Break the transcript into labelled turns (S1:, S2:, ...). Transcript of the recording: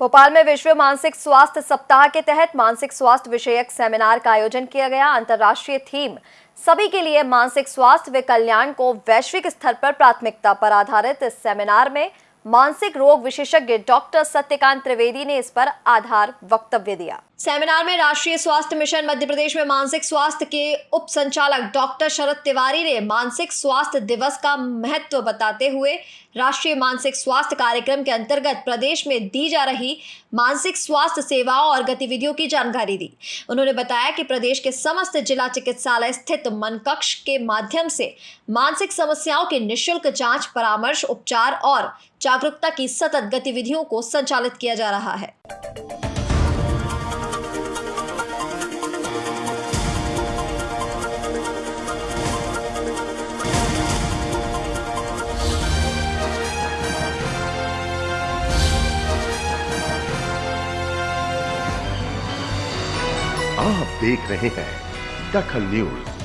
S1: भोपाल में विश्व मानसिक स्वास्थ्य सप्ताह के तहत मानसिक स्वास्थ्य विषयक सेमिनार का आयोजन किया गया। अंतर्राष्ट्रीय थीम, सभी के लिए मानसिक स्वास्थ्य व कल्याण को वैश्विक स्तर पर प्राथमिकता पर आधारित इस सेमिनार में मानसिक रोग विशेषज्ञ डॉक्टर सत्यकांत त्रिवेदी ने इस पर आधार वक्तव्य दिया। सेमिनार में राष्ट्रीय स्वास्थ्य मिशन मध्य प्रदेश में मानसिक स्वास्थ्य के उप संचालक डॉक्टर शरद तिवारी ने मानसिक स्वास्थ्य दिवस का महत्व बताते हुए राष्ट्रीय मानसिक स्वास्थ्य कार्यक्रम के अंतर्गत प्रदेश में दी जा रही मानसिक स्वास्थ्य सेवाओं और गतिविधियों की जानकारी दी। उन्होंने बताया कि प्रदेश के समस्त जिला चिकित्सालय स्थित मन कक्ष के माध्यम से मानसिक समस्याओं की निःशुल्क जाँच, परामर्श, उपचार और जागरूकता की सतत गतिविधियों को संचालित किया जा रहा है।
S2: आप देख रहे हैं दखल न्यूज़।